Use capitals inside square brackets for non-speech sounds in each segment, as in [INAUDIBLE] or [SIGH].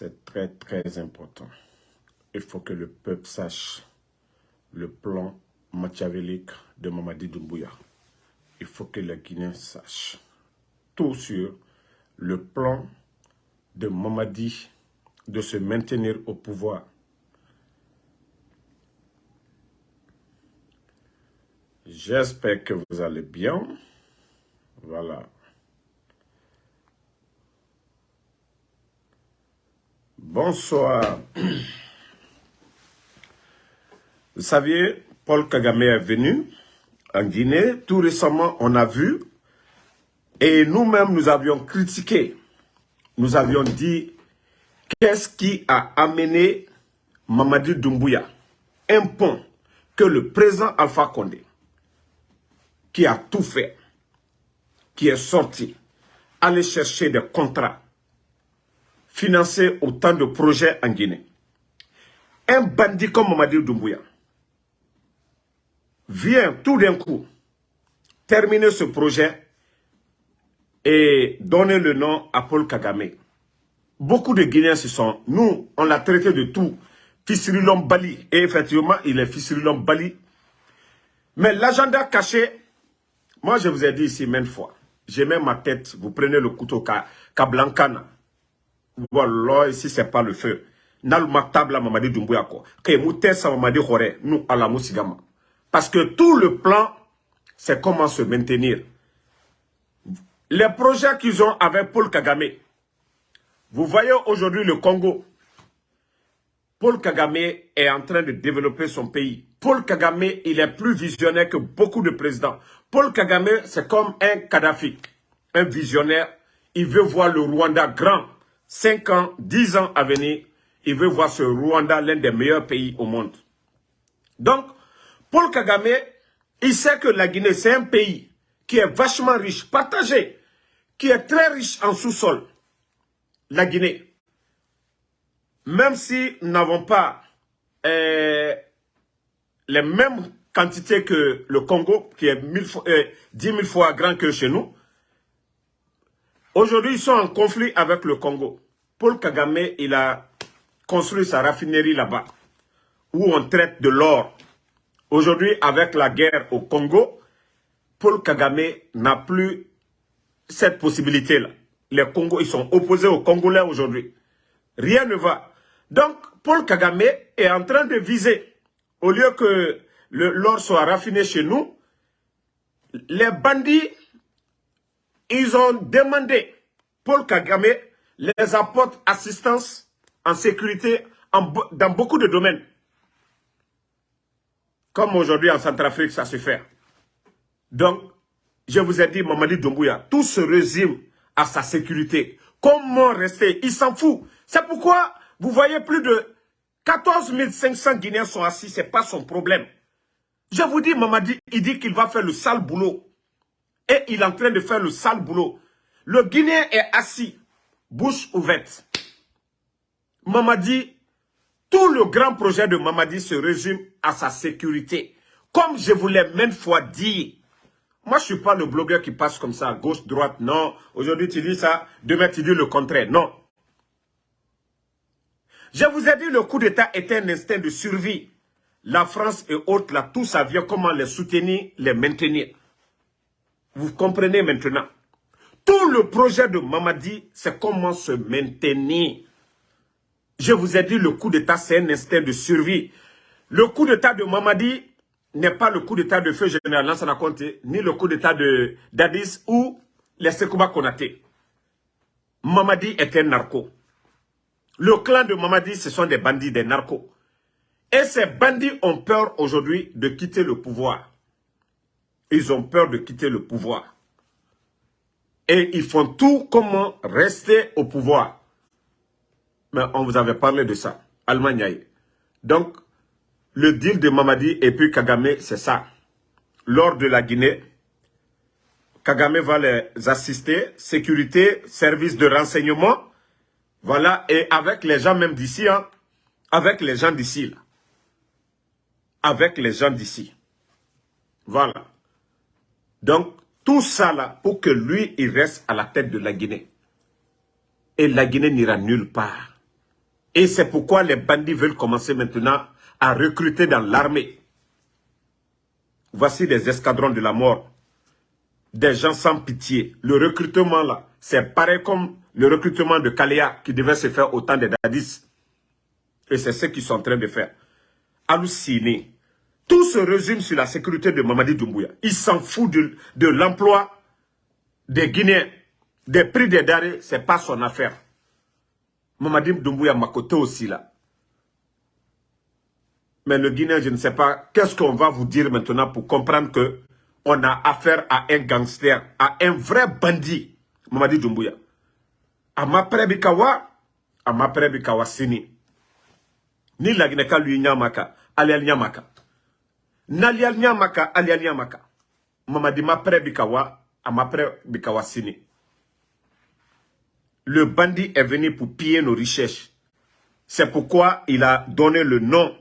C'est très, très important. Il faut que le peuple sache le plan machiavélique de Mamadi Doumbouya. Il faut que les Guinéens sachent tout sur le plan de Mamadi de se maintenir au pouvoir. J'espère que vous allez bien. Voilà. Bonsoir. Vous saviez, Paul Kagame est venu en Guinée. Tout récemment, on a vu. Et nous-mêmes, nous avions critiqué. Nous avions dit, qu'est-ce qui a amené Mamadi Doumbouya Un pont que le président Alpha Condé, qui a tout fait, qui est sorti, aller chercher des contrats, financer autant de projets en Guinée. Un bandit comme Mamadi Doumbouya vient tout d'un coup terminer ce projet et donner le nom à Paul Kagame. Beaucoup de Guinéens se sont... Nous, on l'a traité de tout. Fisirilon Bali. Et effectivement, il est Fisirilon Bali. Mais l'agenda caché, moi je vous ai dit ici maintes fois, j'ai même ma tête, vous prenez le couteau Kablankana. Voilà, ici c'est pas le feu. Mamadi mamadi. Parce que tout le plan, c'est comment se maintenir. Les projets qu'ils ont avec Paul Kagame, vous voyez aujourd'hui le Congo. Paul Kagame est en train de développer son pays. Paul Kagame, il est plus visionnaire que beaucoup de présidents. Paul Kagame, c'est comme un Kadhafi, un visionnaire. Il veut voir le Rwanda grand. 5 ans, 10 ans à venir, il veut voir ce Rwanda l'un des meilleurs pays au monde. Donc, Paul Kagame, il sait que la Guinée, c'est un pays qui est vachement riche, partagé, qui est très riche en sous-sol. La Guinée. Même si nous n'avons pas euh, les mêmes quantités que le Congo, qui est fois, 10 euh, 000 fois grand que chez nous, aujourd'hui, ils sont en conflit avec le Congo. Paul Kagame, il a construit sa raffinerie là-bas, où on traite de l'or Aujourd'hui, avec la guerre au Congo, Paul Kagame n'a plus cette possibilité-là. Les Congos, ils sont opposés aux Congolais aujourd'hui. Rien ne va. Donc, Paul Kagame est en train de viser, au lieu que l'or soit raffiné chez nous, les bandits, ils ont demandé, Paul Kagame les apporte assistance en sécurité dans beaucoup de domaines. Comme aujourd'hui en Centrafrique, ça se fait. Donc, je vous ai dit, Mamadi Doumbouya, tout se résume à sa sécurité. Comment rester? Il s'en fout. C'est pourquoi vous voyez plus de 14 500 Guinéens sont assis. Ce n'est pas son problème. Je vous dis, Mamadi, il dit qu'il va faire le sale boulot. Et il est en train de faire le sale boulot. Le Guinéen est assis, bouche ouverte. Mamadi tout le grand projet de Mamadi se résume à sa sécurité. Comme je vous l'ai maintes fois dit, moi je ne suis pas le blogueur qui passe comme ça, gauche, droite, non. Aujourd'hui tu dis ça, demain tu dis le contraire, non. Je vous ai dit le coup d'État était un instinct de survie. La France et autres, là, tout ça vient comment les soutenir, les maintenir. Vous comprenez maintenant. Tout le projet de Mamadi, c'est comment se maintenir. Je vous ai dit, le coup d'État, c'est un instinct de survie. Le coup d'État de Mamadi n'est pas le coup d'État de feu général Lansana Conte, ni le coup d'État de d'Addis ou les Sekouba Konaté. Mamadi est un narco. Le clan de Mamadi, ce sont des bandits, des narcos. Et ces bandits ont peur aujourd'hui de quitter le pouvoir. Ils ont peur de quitter le pouvoir. Et ils font tout comment rester au pouvoir. Mais on vous avait parlé de ça. Allemagne. Donc, le deal de Mamadi et puis Kagame, c'est ça. Lors de la Guinée, Kagame va les assister, sécurité, service de renseignement, voilà, et avec les gens même d'ici, hein, avec les gens d'ici, avec les gens d'ici. Voilà. Donc, tout ça là, pour que lui, il reste à la tête de la Guinée. Et la Guinée n'ira nulle part. Et c'est pourquoi les bandits veulent commencer maintenant à recruter dans l'armée. Voici des escadrons de la mort. Des gens sans pitié. Le recrutement là, c'est pareil comme le recrutement de Kalea qui devait se faire au temps des Dadis. Et c'est ce qu'ils sont en train de faire. Halluciné. Tout se résume sur la sécurité de Mamadi Doumbouya. Il s'en fout de, l'emploi des Guinéens. Des prix des ce c'est pas son affaire. Mamadi Doumbouya m'a côté aussi là. Mais le Guinéen, je ne sais pas, qu'est-ce qu'on va vous dire maintenant pour comprendre que on a affaire à un gangster, à un vrai bandit, Mamadi Doumbouya. Amapre Bikawa, Amapre Bikawa Sini. Ni la Guinée lui nyamaka, alial nyamaka. Nalial nyamaka, alial nyamaka. Mamadi Mapre Bikawa, Amapre Bikawa Sini. Le bandit est venu pour piller nos richesses. C'est pourquoi il a donné le nom.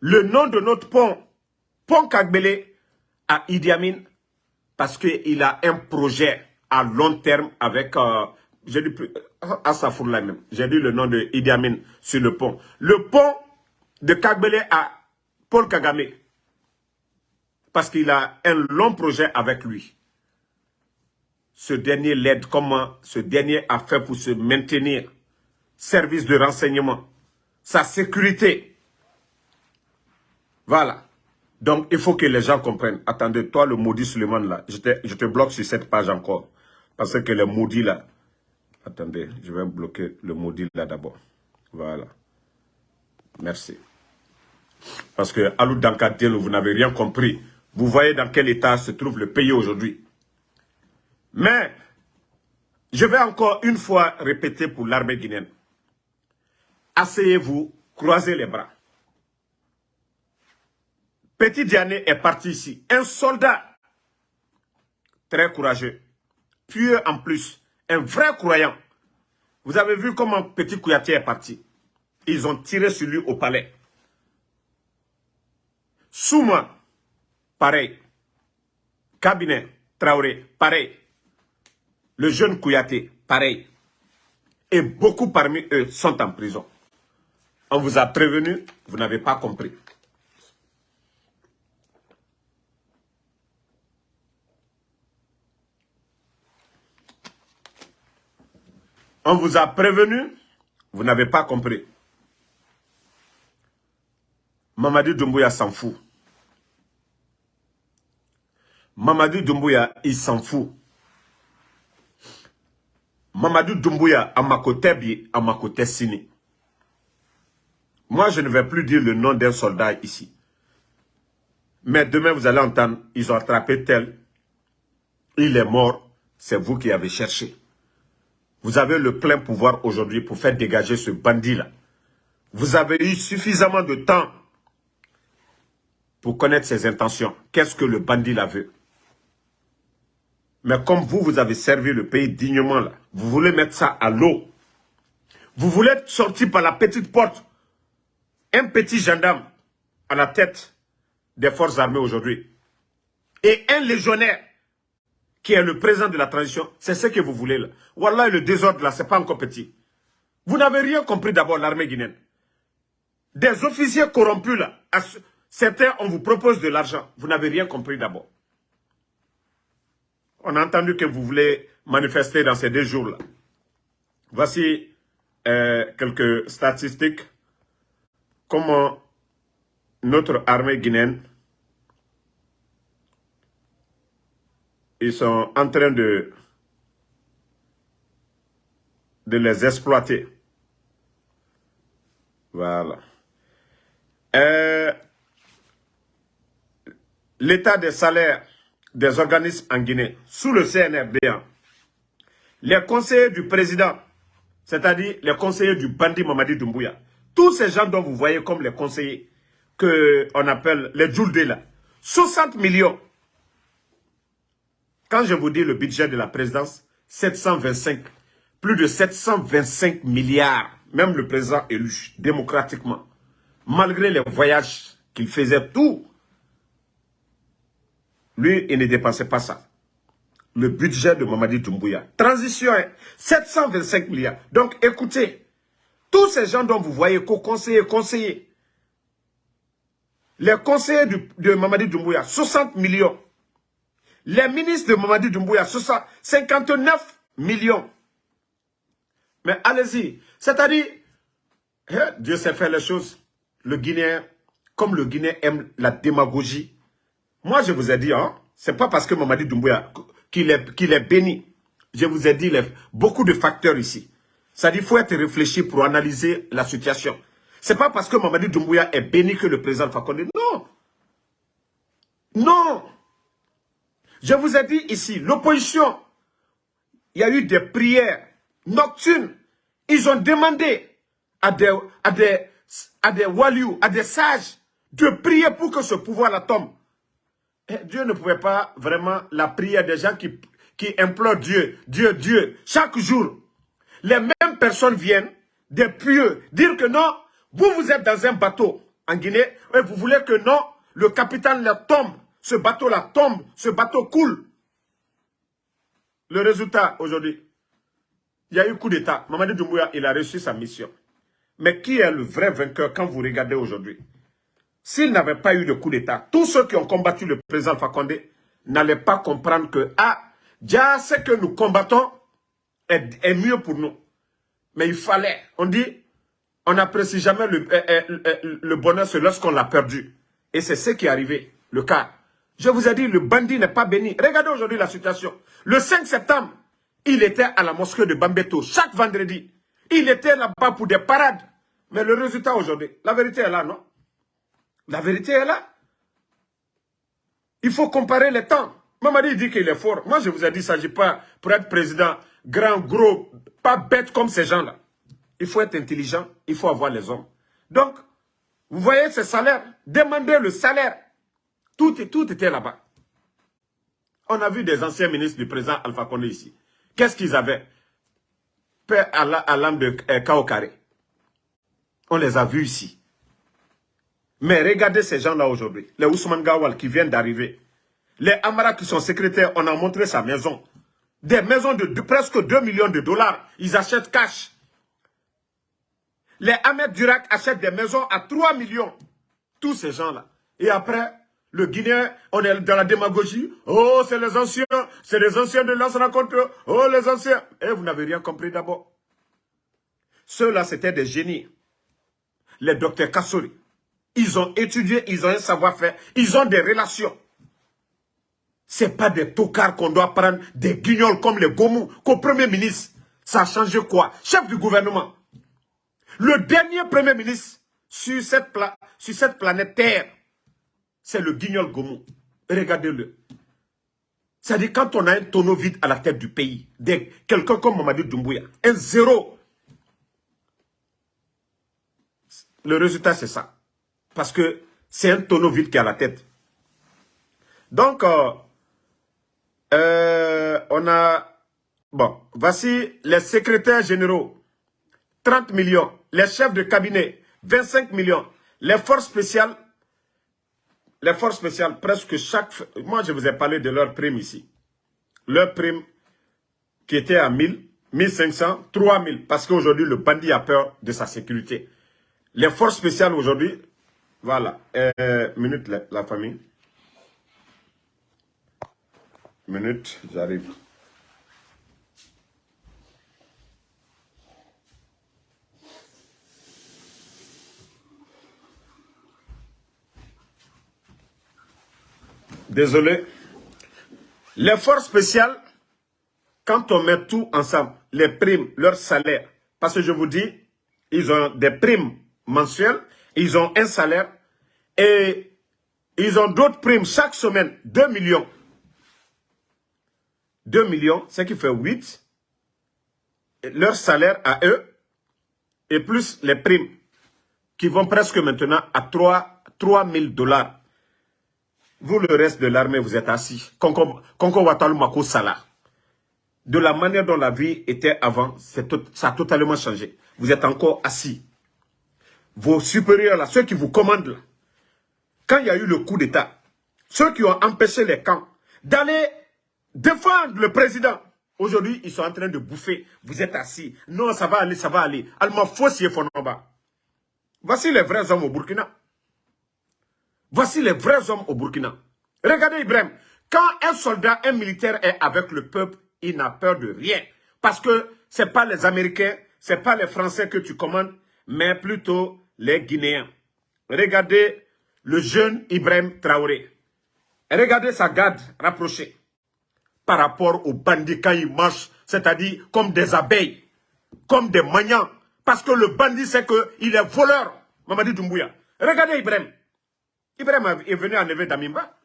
Le nom de notre pont, pont Kagbele, à Idi Amin, parce qu'il a un projet à long terme avec, euh, j'ai dit, euh, même, j'ai dit le nom de Idi Amin sur le pont. Le pont de Kagbele à Paul Kagame, parce qu'il a un long projet avec lui ce dernier l'aide, comment ce dernier a fait pour se maintenir, service de renseignement, sa sécurité. Voilà. Donc, il faut que les gens comprennent. Attendez, toi, le maudit Suleiman, là, je te, je te bloque sur cette page encore. Parce que le maudit, là... Attendez, je vais bloquer le maudit, là, d'abord. Voilà. Merci. Parce que, Alou Dankadel, vous n'avez rien compris. Vous voyez dans quel état se trouve le pays aujourd'hui. Mais, je vais encore une fois répéter pour l'armée guinéenne. Asseyez-vous, croisez les bras. Petit Diané est parti ici. Un soldat très courageux, pieux en plus, un vrai croyant. Vous avez vu comment Petit Kouyaté est parti. Ils ont tiré sur lui au palais. Souma, pareil. Cabinet, Traoré, pareil. Le jeune Kouyaté, pareil. Et beaucoup parmi eux sont en prison. On vous a prévenu, vous n'avez pas compris. On vous a prévenu, vous n'avez pas compris. Mamadou Doumbouya s'en fout. Mamadou Doumbouya, il s'en fout. Mamadou Doumbouya, Amakotebi, Amakote Sini. Moi, je ne vais plus dire le nom d'un soldat ici. Mais demain, vous allez entendre, ils ont attrapé tel. Il est mort. C'est vous qui avez cherché. Vous avez le plein pouvoir aujourd'hui pour faire dégager ce bandit-là. Vous avez eu suffisamment de temps pour connaître ses intentions. Qu'est-ce que le bandit là veut? Mais comme vous, vous avez servi le pays dignement, vous voulez mettre ça à l'eau. Vous voulez sortir par la petite porte un petit gendarme à la tête des forces armées aujourd'hui. Et un légionnaire qui est le président de la transition, c'est ce que vous voulez là. Voilà, le désordre là, c'est pas encore petit. Vous n'avez rien compris d'abord, l'armée guinéenne. Des officiers corrompus là, certains, on vous propose de l'argent. Vous n'avez rien compris d'abord. On a entendu que vous voulez manifester dans ces deux jours-là. Voici euh, quelques statistiques. Comment notre armée guinéenne, ils sont en train de, de les exploiter. Voilà. Euh, l'état des salaires des organismes en Guinée, sous le CNRD, les conseillers du président, c'est-à-dire les conseillers du bandit Mamadi Doumbouya, tous ces gens dont vous voyez comme les conseillers, qu'on appelle les Djouldé 60 millions. Quand je vous dis le budget de la présidence, 725, plus de 725 milliards, même le président élu démocratiquement, malgré les voyages qu'il faisait, tout lui, il ne dépensait pas ça. Le budget de Mamadi Doumbouya. Transition, 725 hein. milliards. Donc, écoutez, Tous ces gens dont vous voyez co-conseillers, conseillers, les conseillers de Mamadi Doumbouya, 60 millions. Les ministres de Mamadi Doumbouya, 59 millions. Mais allez-y. C'est-à-dire, hein, Dieu sait faire les choses. Le Guinéen, comme le Guinéen aime la démagogie. Moi, je vous ai dit, hein, c'est pas parce que Mamadi Doumbouya, qu'il est, béni. Je vous ai dit beaucoup de facteurs ici. Ça dit, il faut être réfléchi pour analyser la situation. C'est pas parce que Mamadi Doumbouya est béni que le président Fakonde. Non. Non. Je vous ai dit ici, l'opposition, il y a eu des prières nocturnes. Ils ont demandé à des, à des, à des waliou, à des sages, de prier pour que ce pouvoir-là tombe. Dieu ne pouvait pas vraiment la prière des gens qui, qui implorent Dieu, Dieu, Dieu, chaque jour. Les mêmes personnes viennent, des pieux, dire que non, vous, vous êtes dans un bateau en Guinée, et vous voulez que non, le capitaine là tombe, ce bateau-là tombe, ce bateau coule. Le résultat aujourd'hui, il y a eu coup d'État. Mamadi Doumbouya, il a reçu sa mission. Mais qui est le vrai vainqueur quand vous regardez aujourd'hui? S'il n'avait pas eu de coup d'État, tous ceux qui ont combattu le président Fakonde n'allaient pas comprendre que, ah, déjà ce que nous combattons est, mieux pour nous. Mais il fallait, on dit, on n'apprécie jamais le, euh, euh, euh, le bonheur, c'est lorsqu'on l'a perdu. Et c'est ce qui est arrivé, le cas. Je vous ai dit, le bandit n'est pas béni. Regardez aujourd'hui la situation. Le 5 septembre, il était à la mosquée de Bambeto, chaque vendredi. Il était là-bas pour des parades. Mais le résultat aujourd'hui, la vérité est là, non? La vérité est là. Il faut comparer les temps. Mamadi dit qu'il est fort. Moi, je vous ai dit, il ne s'agit pas pour être président, grand, gros, pas bête comme ces gens-là. Il faut être intelligent, il faut avoir les hommes. Donc, vous voyez ce salaire? Demandez le salaire. Tout, tout était là-bas. On a vu des anciens ministres du président Alpha Condé ici. Qu'est-ce qu'ils avaient? Père à l'âme de euh, On les a vus ici. Mais regardez ces gens-là aujourd'hui. Les Ousmane Gawal qui viennent d'arriver. Les Amara qui sont secrétaires, on a montré sa maison. Des maisons de, presque 2 millions de dollars. Ils achètent cash. Les Ahmed Durak achètent des maisons à 3 millions. Tous ces gens-là. Et après, le Guinéen, on est dans la démagogie. Oh, c'est les anciens, c'est les anciens de l'ancien rencontre. Oh, les anciens. Et vous n'avez rien compris d'abord. Ceux-là, c'était des génies. Les docteurs Kassori. Ils ont étudié, ils ont un savoir-faire, ils ont des relations. Ce pas des tocards qu'on doit prendre, des guignols comme les Gomou, qu'au Premier ministre. Ça a changé quoi? Chef du gouvernement. Le dernier Premier ministre sur cette, planète Terre, c'est le guignol Gomou. Regardez-le. C'est-à-dire quand on a un tonneau vide à la tête du pays, quelqu'un comme Mamadou Doumbouya, un zéro. Le résultat, c'est ça. Parce que c'est un tonneau vide qui à la tête. Donc, euh, euh, on a... Bon, voici les secrétaires généraux. 30 millions. Les chefs de cabinet, 25 millions. Les forces spéciales, les forces spéciales, presque chaque... Moi, je vous ai parlé de leur prime ici. Leur prime qui était à 1000, 1500, 3000. Parce qu'aujourd'hui, le bandit a peur de sa sécurité. Les forces spéciales aujourd'hui, voilà. Euh, minute, la famille. Minute, j'arrive. Désolé. Les forces spéciales, quand on met tout ensemble, les primes, leur salaire, parce que je vous dis, ils ont des primes mensuelles, ils ont un salaire et ils ont d'autres primes chaque semaine, 2 millions. 2 millions, ce qui fait 8. leur salaire à eux, et plus les primes, qui vont presque maintenant à 3, 3 000 dollars. Vous, le reste de l'armée, vous êtes assis. De la manière dont la vie était avant, ça a totalement changé. Vous êtes encore assis. Vos supérieurs, là, ceux qui vous commandent, là, quand il y a eu le coup d'État, ceux qui ont empêché les camps d'aller défendre le président Aujourd'hui, ils sont en train de bouffer. Vous êtes assis. Non, ça va aller, ça va aller. Allemand faussier Fonoba. Voici les vrais hommes au Burkina. Voici les vrais hommes au Burkina. Regardez Ibrahim. Quand un soldat, un militaire est avec le peuple, il n'a peur de rien. Parce que ce n'est pas les Américains, ce n'est pas les Français que tu commandes, mais plutôt les Guinéens. Regardez le jeune Ibrahim Traoré. Regardez sa garde rapprochée par rapport aux bandits quand ils marchent, c'est-à-dire comme des abeilles, comme des maniants. Parce que le bandit sait qu'il est voleur, Mamadi Doumbouya. Regardez Ibrahim. Ibrahim est venu enlever Damimba.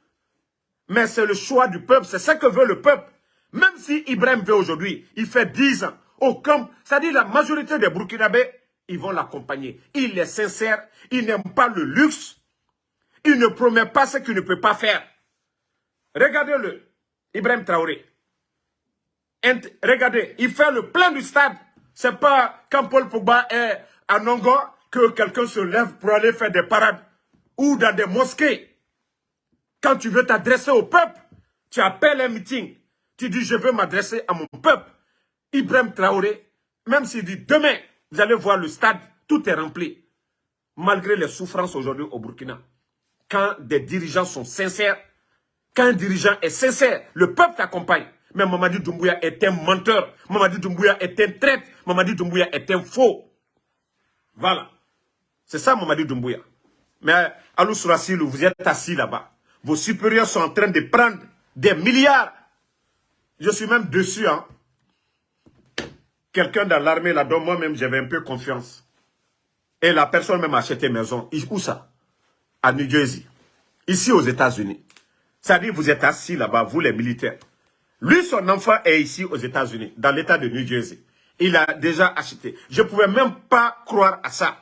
Mais c'est le choix du peuple, c'est ce que veut le peuple. Même si Ibrahim veut aujourd'hui, il fait 10 ans, au camp, c'est-à-dire la majorité des Burkinabés, ils vont l'accompagner. Il est sincère, il n'aime pas le luxe, il ne promet pas ce qu'il ne peut pas faire. Regardez-le, Ibrahim Traoré. regardez, il fait le plein du stade. C'est pas quand Paul Pogba est à Nongo que quelqu'un se lève pour aller faire des parades ou dans des mosquées. Quand tu veux t'adresser au peuple, tu appelles un meeting. Tu dis, je veux m'adresser à mon peuple. Ibrahim Traoré, même s'il dit demain, vous allez voir le stade, tout est rempli. Malgré les souffrances aujourd'hui au Burkina. Quand des dirigeants sont sincères, quand un dirigeant est sincère, le peuple t'accompagne. Mais Mamadi Doumbouya est un menteur. Mamadi Doumbouya est un traître. Mamadi Doumbouya est un faux. Voilà. C'est ça Mamadi Doumbouya. Mais Alou Sourasilou, vous êtes assis là-bas. Vos supérieurs sont en train de prendre des milliards. Je suis même dessus. Hein. Quelqu'un dans l'armée là, dont moi-même j'avais un peu confiance. Et la personne même a acheté maison. Où ça? À New Jersey. Ici aux États-Unis. C'est-à-dire vous êtes assis là-bas, vous les militaires. Lui, son enfant est ici aux États-Unis, dans l'État de New Jersey. Il a déjà acheté. Je ne pouvais même pas croire à ça.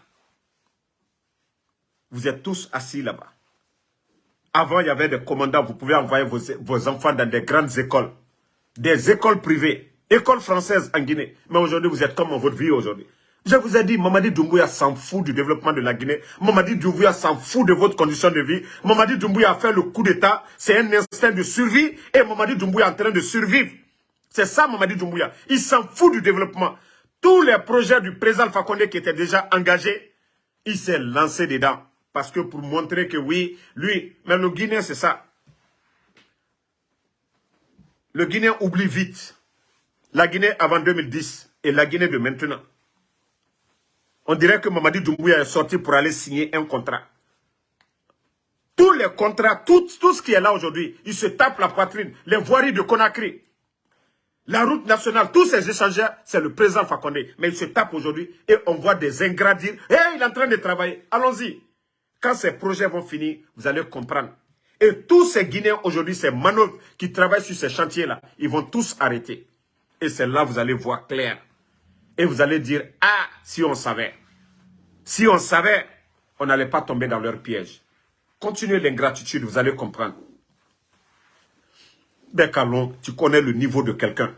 Vous êtes tous assis là-bas. Avant, il y avait des commandants, vous pouvez envoyer vos, enfants dans des grandes écoles. Des écoles privées, écoles françaises en Guinée. Mais aujourd'hui, vous êtes comme en votre vie aujourd'hui. Je vous ai dit, Mamadi Doumbouya s'en fout du développement de la Guinée. Mamadi Doumbouya s'en fout de votre condition de vie. Mamadi Doumbouya a fait le coup d'État. C'est un instinct de survie. Et Mamadi Doumbouya est en train de survivre. C'est ça, Mamadi Doumbouya. Il s'en fout du développement. Tous les projets du président Fakonde qui étaient déjà engagés, il s'est lancé dedans. Parce que pour montrer que oui, lui, même le Guinéen, c'est ça. Le Guinéen oublie vite. La Guinée avant 2010 et la Guinée de maintenant. On dirait que Mamadi Doumbouya est sorti pour aller signer un contrat. Tous les contrats, tout, tout ce qui est là aujourd'hui, il se tape la poitrine. Les voiries de Conakry, la route nationale, tous ces échangeurs, c'est le président Fakonde. Mais il se tape aujourd'hui et on voit des ingrats dire « Hé, il est en train de travailler, allons-y ». Quand ces projets vont finir, vous allez comprendre. Et tous ces Guinéens aujourd'hui, ces manœuvres qui travaillent sur ces chantiers-là, ils vont tous arrêter. Et c'est là vous allez voir clair. Et vous allez dire, ah, si on savait. Si on savait, on n'allait pas tomber dans leur piège. Continuez l'ingratitude, vous allez comprendre. Ben tu connais le niveau de quelqu'un.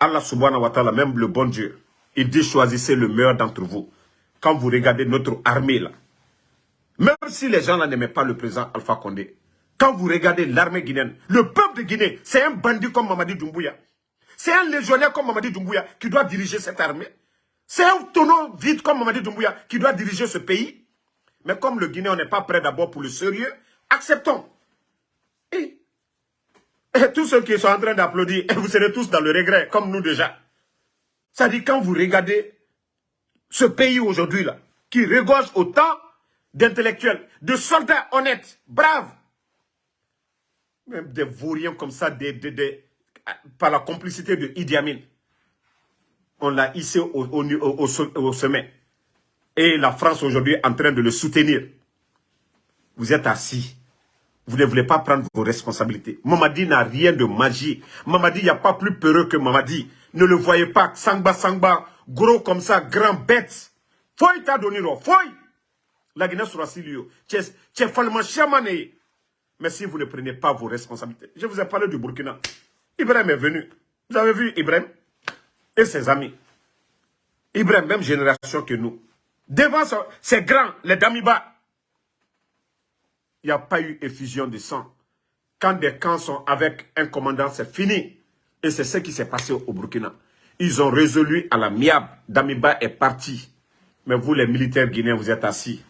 Allah subhanahu wa ta'ala, même le bon Dieu, il dit choisissez le meilleur d'entre vous. Quand vous regardez notre armée là, même si les gens n'aimaient pas le président Alpha Condé, quand vous regardez l'armée guinéenne, le peuple de Guinée, c'est un bandit comme Mamadi Doumbouya. C'est un légionnaire comme Mamadi Doumbouya qui doit diriger cette armée. C'est un tonneau vide comme Mamadi Doumbouya qui doit diriger ce pays. Mais comme le Guinée, on n'est pas prêt d'abord pour le sérieux, acceptons. Et, tous ceux qui sont en train d'applaudir, [LAUGHS] vous serez tous dans le regret, comme nous déjà. Ça dit, quand vous regardez ce pays aujourd'hui, là, qui regorge autant d'intellectuels, de soldats honnêtes, braves. Même des vauriens comme ça, par la complicité de Idi Amin. On l'a hissé au, sommet. Et la France aujourd'hui est en train de le soutenir. Vous êtes assis. Vous ne voulez pas prendre vos responsabilités. Mamadi n'a rien de magie. Mamadi, il n'y a pas plus peureux que Mamadi. Ne le voyez pas. Sangba, sangba, gros comme ça, grand bête. Faut t'a donné, faut la Guinée sera si vous ne prenez pas vos responsabilités. Je vous ai parlé du Burkina. Ibrahim est venu. Vous avez vu Ibrahim et ses amis. Ibrahim, même génération que nous. Devant ces grands, les Damiba, il n'y a pas eu effusion de sang. Quand des camps sont avec un commandant, c'est fini. Et c'est ce qui s'est passé au Burkina. Ils ont résolu à la miab. Damiba est parti. Mais vous, les militaires guinéens, vous êtes assis.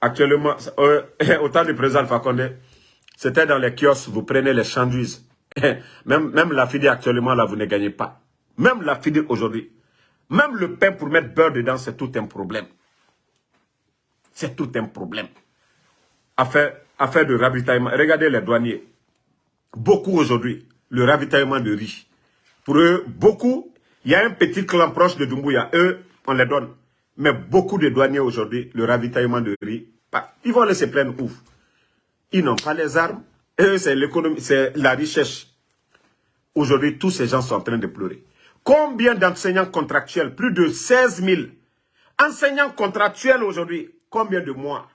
Actuellement, euh, [LAUGHS] au temps du président Fakonde, c'était dans les kiosques, vous prenez les chanduises. [LAUGHS] même, la FIDE actuellement, là, vous ne gagnez pas. Même la FIDE aujourd'hui. Même le pain pour mettre beurre dedans, c'est tout un problème. C'est tout un problème. Affaire, affaire de ravitaillement. Regardez les douaniers. Beaucoup aujourd'hui, le ravitaillement de riz. Pour eux, beaucoup, il y a un petit clan proche de Dumbuya. Eux, on les donne. Mais beaucoup de douaniers aujourd'hui, le ravitaillement de riz, ils vont laisser plein ouf. Ils n'ont pas les armes. C'est l'économie, c'est la richesse. Aujourd'hui, tous ces gens sont en train de pleurer. Combien d'enseignants contractuels? Plus de 16 000. Enseignants contractuels aujourd'hui. Combien de mois?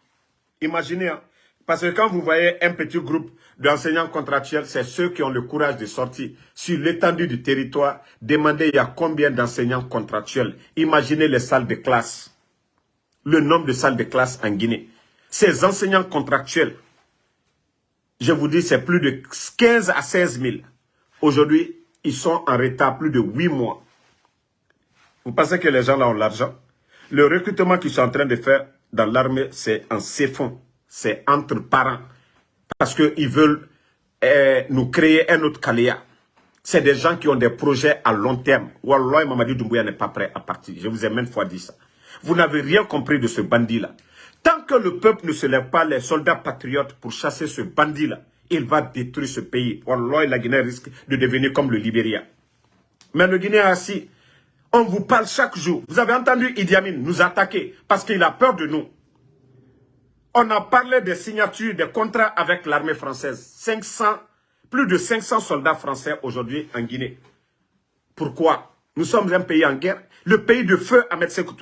Imaginez, hein. parce que quand vous voyez un petit groupe d'enseignants contractuels, c'est ceux qui ont le courage de sortir sur l'étendue du territoire, demander il y a combien d'enseignants contractuels. Imaginez les salles de classe, le nombre de salles de classe en Guinée. Ces enseignants contractuels, je vous dis, c'est plus de 15 à 16 000. Aujourd'hui, ils sont en retard plus de 8 mois. Vous pensez que les gens là ont l'argent? Le recrutement qu'ils sont en train de faire dans l'armée, c'est en fonds. C'est entre parents. Parce qu'ils veulent eh, nous créer un autre Kaléa. C'est des gens qui ont des projets à long terme. Wallah, Mamadi Doumbouya n'est pas prêt à partir. Je vous ai même fois dit ça. Vous n'avez rien compris de ce bandit-là. Tant que le peuple ne se lève pas, les soldats patriotes, pour chasser ce bandit-là, il va détruire ce pays. Wallah, la Guinée risque de devenir comme le Libéria. Mais le Guinée assis, on vous parle chaque jour. Vous avez entendu Idi Amin nous attaquer parce qu'il a peur de nous. On a parlé des signatures, des contrats avec l'armée française. 500, plus de 500 soldats français aujourd'hui en Guinée. Pourquoi? Nous sommes un pays en guerre. Le pays de feu Ahmed Sekou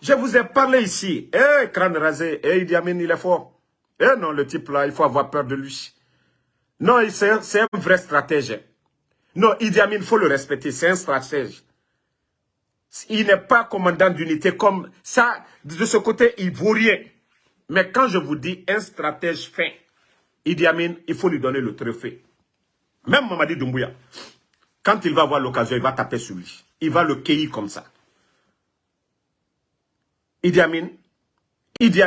Je vous ai parlé ici. Eh, crâne rasé. Eh, Idi Amin, il est fort. Eh non, le type là, il faut avoir peur de lui. Non, c'est un, vrai stratège. Non, Idi Amin, il faut le respecter. C'est un stratège. Il n'est pas commandant d'unité comme ça. De ce côté, il vaut rien. Mais quand je vous dis un stratège fin, Idi Amin, il faut lui donner le trophée. Même Mamadi Doumbouya, quand il va avoir l'occasion, il va taper sur lui. Il va le cueillir comme ça. Idi Amin, Idi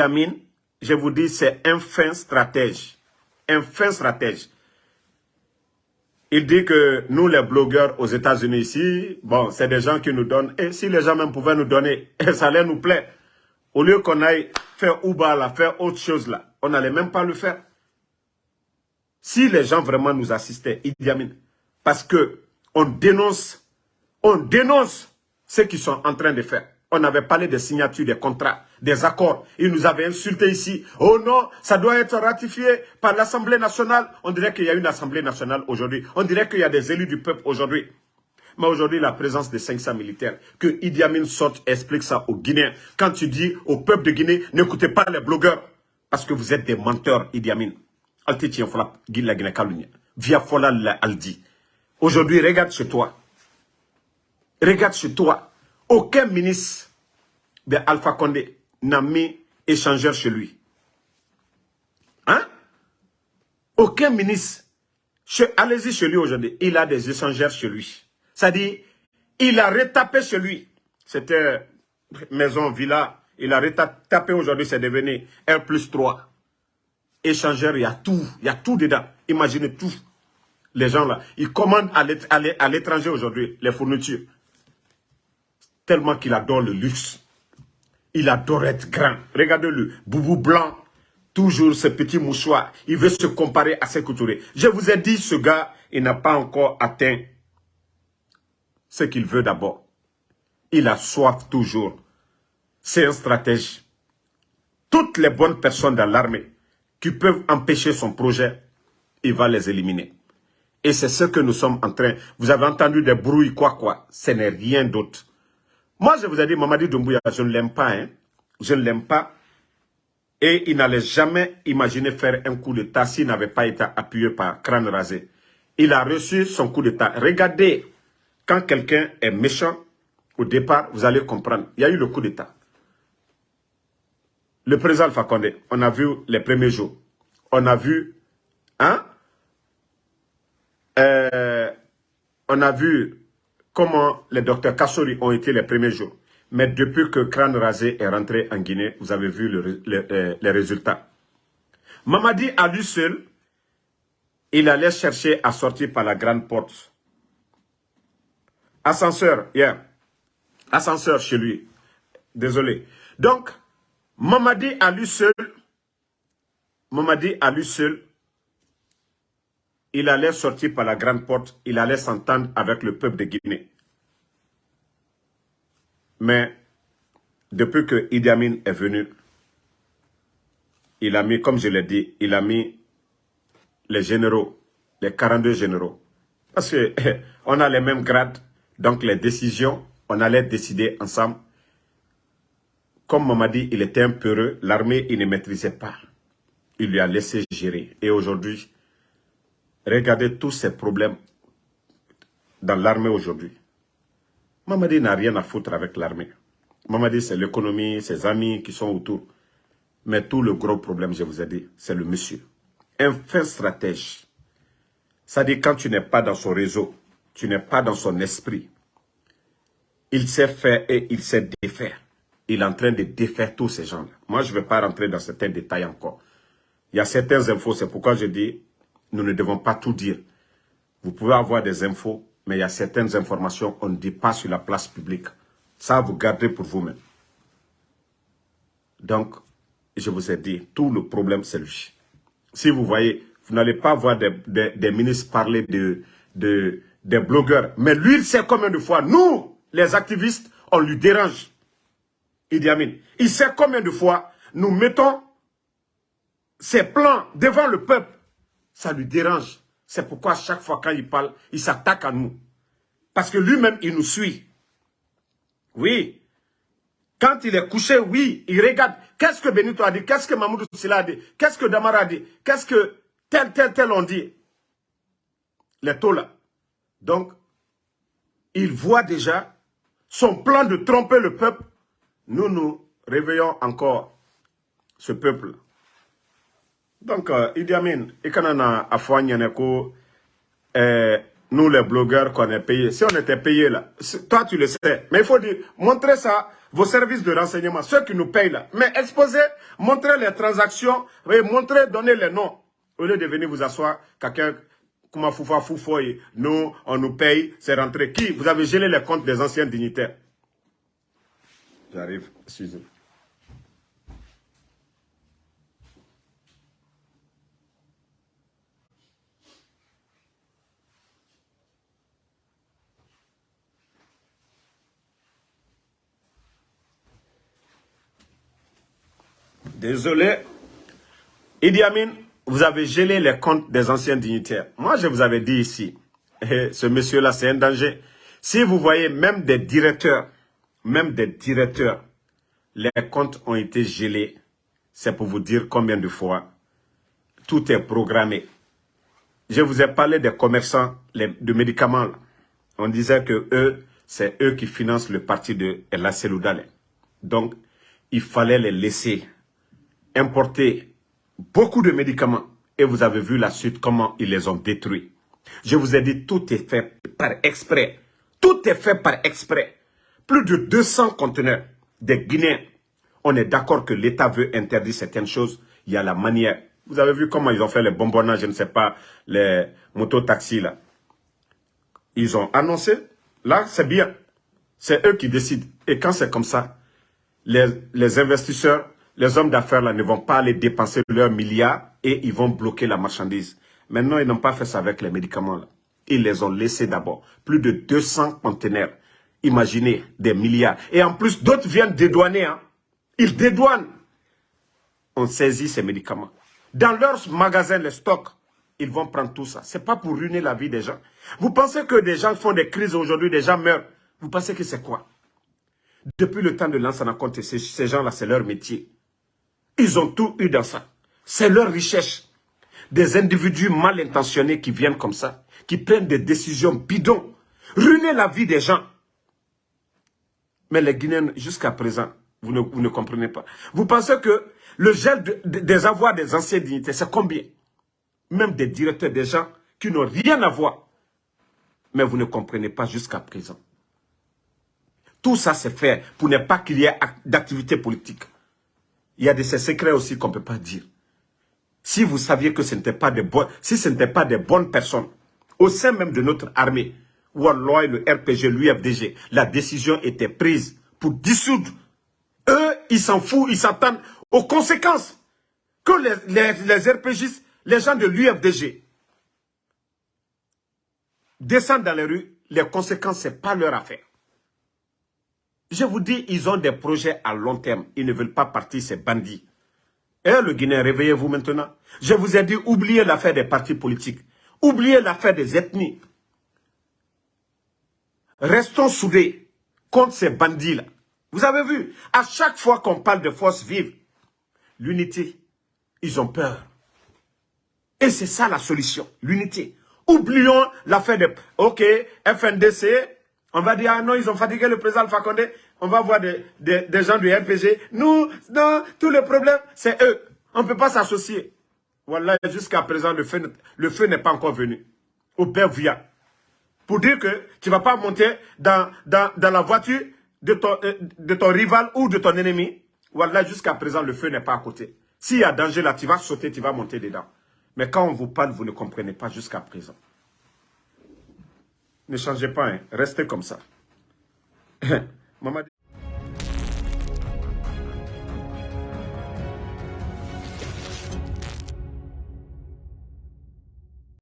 Amin, je vous dis, c'est un fin stratège. Un fin stratège. Il dit que nous, les blogueurs aux États-Unis ici, bon, c'est des gens qui nous donnent. Et si les gens même pouvaient nous donner, [LAUGHS] ça allait nous plaire. Au lieu qu'on aille faire Uber là, faire autre chose là, on n'allait même pas le faire. Si les gens vraiment nous assistaient, Idi Amin, parce que on dénonce, on dénonce ce qu'ils sont en train de faire. On avait parlé des signatures, des contrats, des accords. Ils nous avaient insulté ici. Oh non, ça doit être ratifié par l'Assemblée nationale. On dirait qu'il y a une Assemblée nationale aujourd'hui. On dirait qu'il y a des élus du peuple aujourd'hui. Mais aujourd'hui, la présence des 500 militaires, que Idi Amin sorte explique ça aux Guinéens. Quand tu dis au peuple de Guinée, n'écoutez pas les blogueurs, parce que vous êtes des menteurs, Idi Amin. Via Fola. Aujourd'hui, regarde chez toi. Regarde chez toi. Aucun ministre de Alpha Condé n'a mis échangeur chez lui. Hein? Aucun ministre. Allez-y chez lui aujourd'hui. Il a des échangeurs chez lui. C'est-à-dire, il a retapé chez lui. C'était maison, villa. Il a retapé aujourd'hui, c'est devenu R plus 3. Échangeur, il y a tout. Il y a tout dedans. Imaginez tout. Les gens là, ils commandent à l'étranger aujourd'hui les fournitures tellement qu'il adore le luxe. Il adore être grand. Regardez-le, boubou blanc, toujours ce petit mouchoir. Il veut se comparer à ses couturiers. Je vous ai dit, ce gars, il n'a pas encore atteint ce qu'il veut d'abord. Il a soif toujours. C'est un stratège. Toutes les bonnes personnes dans l'armée qui peuvent empêcher son projet, il va les éliminer. Et c'est ce que nous sommes en train... Vous avez entendu des bruits, quoi, quoi. Ce n'est rien d'autre. Moi, je vous ai dit, Mamadi Doumbouya, je ne l'aime pas. Hein. Je ne l'aime pas. Et il n'allait jamais imaginer faire un coup d'État s'il n'avait pas été appuyé par crâne rasé. Il a reçu son coup d'État. Regardez, quand quelqu'un est méchant, au départ, vous allez comprendre. Il y a eu le coup d'État. Le président Alpha Condé, on a vu les premiers jours. On a vu, hein, euh, on a vu comment les docteurs Kassori ont été les premiers jours. Mais depuis que Crâne Rasé est rentré en Guinée, vous avez vu euh, les résultats. Mamadi, à lui seul, il allait chercher à sortir par la grande porte. Ascenseur, yeah. Ascenseur chez lui. Désolé. Donc, Mamadi à lui seul, Mamadi à lui seul, il allait sortir par la grande porte, il allait s'entendre avec le peuple de Guinée. Mais depuis que Idi Amin est venu, il a mis, comme je l'ai dit, il a mis les généraux, les 42 généraux. Parce qu'on [LAUGHS] a les mêmes grades, donc les décisions, on allait décider ensemble. Comme Mamadi, il était un peureux, l'armée, il ne maîtrisait pas. Il lui a laissé gérer. Et aujourd'hui, regardez tous ces problèmes dans l'armée aujourd'hui. Mamadi n'a rien à foutre avec l'armée. Mamadi, c'est l'économie, ses amis qui sont autour. Mais tout le gros problème, je vous ai dit, c'est le monsieur. Un fin stratège. Ça dit quand tu n'es pas dans son réseau, tu n'es pas dans son esprit. Il sait faire et il sait défaire. Il est en train de défaire tous ces gens-là. Moi, je ne vais pas rentrer dans certains détails encore. Il y a certaines infos, c'est pourquoi je dis, nous ne devons pas tout dire. Vous pouvez avoir des infos, mais il y a certaines informations qu'on ne dit pas sur la place publique. Ça, vous gardez pour vous-même. Donc, je vous ai dit, tout le problème, c'est lui. Si vous voyez, vous n'allez pas voir des, ministres parler de, de, des blogueurs. Mais lui, il sait combien de fois, nous, les activistes, on lui dérange? Idi Amin. Il sait combien de fois nous mettons ses plans devant le peuple? Ça lui dérange. C'est pourquoi chaque fois quand il parle, il s'attaque à nous. Parce que lui-même, il nous suit. Oui. Quand il est couché, oui, il regarde. Qu'est-ce que Benito a dit? Qu'est-ce que Mamoudou Silla a dit? Qu'est-ce que Damara a dit? Qu'est-ce que tel, tel, tel ont dit? Les taux là. Donc, il voit déjà son plan de tromper le peuple. Nous, nous réveillons encore ce peuple. Donc, euh, Idi Amin, Ikanana Afouanyane euh, nous les blogueurs qu'on est payés, si on était payés là, toi tu le sais, mais il faut dire, montrer ça, vos services de renseignement, ceux qui nous payent là, mais exposer, montrer les transactions, et montrer, donner les noms, au lieu de venir vous asseoir, quelqu'un, comme Foufa Foufoy, nous, on nous paye, c'est rentré. Qui Vous avez gelé les comptes des anciens dignitaires. J'arrive, excusez-moi. Désolé. Idi Amin, vous avez gelé les comptes des anciens dignitaires. Moi, je vous avais dit ici, ce monsieur-là, c'est un danger. Si vous voyez même des directeurs, même des directeurs, les comptes ont été gelés, c'est pour vous dire combien de fois tout est programmé. Je vous ai parlé des commerçants de médicaments. On disait que eux, c'est eux qui financent le parti de La Seloudale. Donc, il fallait les laisser importé beaucoup de médicaments et vous avez vu la suite, comment ils les ont détruits. Je vous ai dit, tout est fait par exprès. Tout est fait par exprès. Plus de 200 conteneurs des Guinéens. On est d'accord que l'État veut interdire certaines choses. Il y a la manière. Vous avez vu comment ils ont fait les bonbonnages, je ne sais pas, les mototaxis là. Ils ont annoncé. Là, c'est bien. C'est eux qui décident. Et quand c'est comme ça, les, les investisseurs les hommes d'affaires ne vont pas aller dépenser leurs milliards et ils vont bloquer la marchandise. Maintenant, ils n'ont pas fait ça avec les médicaments. Ils les ont laissés d'abord. Plus de 200 conteneurs. Imaginez, des milliards. Et en plus, d'autres viennent dédouaner. Hein. Ils dédouanent. On saisit ces médicaments. Dans leurs magasins, les stocks, ils vont prendre tout ça. Ce n'est pas pour ruiner la vie des gens. Vous pensez que des gens font des crises aujourd'hui, des gens meurent. Vous pensez que c'est quoi? Depuis le temps de l'ancien ces gens-là, c'est leur métier. Ils ont tout eu dans ça. C'est leur richesse. Des individus mal intentionnés qui viennent comme ça, qui prennent des décisions bidons, ruiner la vie des gens. Mais les Guinéens, jusqu'à présent, vous ne, comprenez pas. Vous pensez que le gel des avoirs des anciens dignités, c'est combien? Même des directeurs, des gens qui n'ont rien à voir. Mais vous ne comprenez pas jusqu'à présent. Tout ça, c'est fait pour ne pas qu'il y ait d'activité politique. Il y a de ces secrets aussi qu'on ne peut pas dire. Si vous saviez que ce n'était pas des bonnes, si pas des bonnes personnes, au sein même de notre armée, Wallah, le RPG, l'UFDG, la décision était prise pour dissoudre. Eux, ils s'en foutent, ils s'attendent aux conséquences que les, les, les les gens de l'UFDG, descendent dans les rues, les conséquences, ce n'est pas leur affaire. Je vous dis, ils ont des projets à long terme. Ils ne veulent pas partir, ces bandits. Eh, le Guinéen, réveillez-vous maintenant. Je vous ai dit, oubliez l'affaire des partis politiques. Oubliez l'affaire des ethnies. Restons soudés contre ces bandits-là. Vous avez vu, à chaque fois qu'on parle de force vive, l'unité, ils ont peur. Et c'est ça la solution, l'unité. Oublions l'affaire de, ok, FNDC, on va dire, ah non, ils ont fatigué le président Alpha Condé, on va voir des, gens du RPG. Nous, non, tous les problèmes, c'est eux. On ne peut pas s'associer. Voilà, jusqu'à présent, le feu, le n'est pas encore venu. Au via. Pour dire que tu ne vas pas monter dans la voiture de ton, euh, de ton rival ou de ton ennemi. Voilà, jusqu'à présent, le feu n'est pas à côté. S'il y a danger là, tu vas sauter, tu vas monter dedans. Mais quand on vous parle, vous ne comprenez pas jusqu'à présent. Ne changez pas, hein. restez comme ça. [LAUGHS]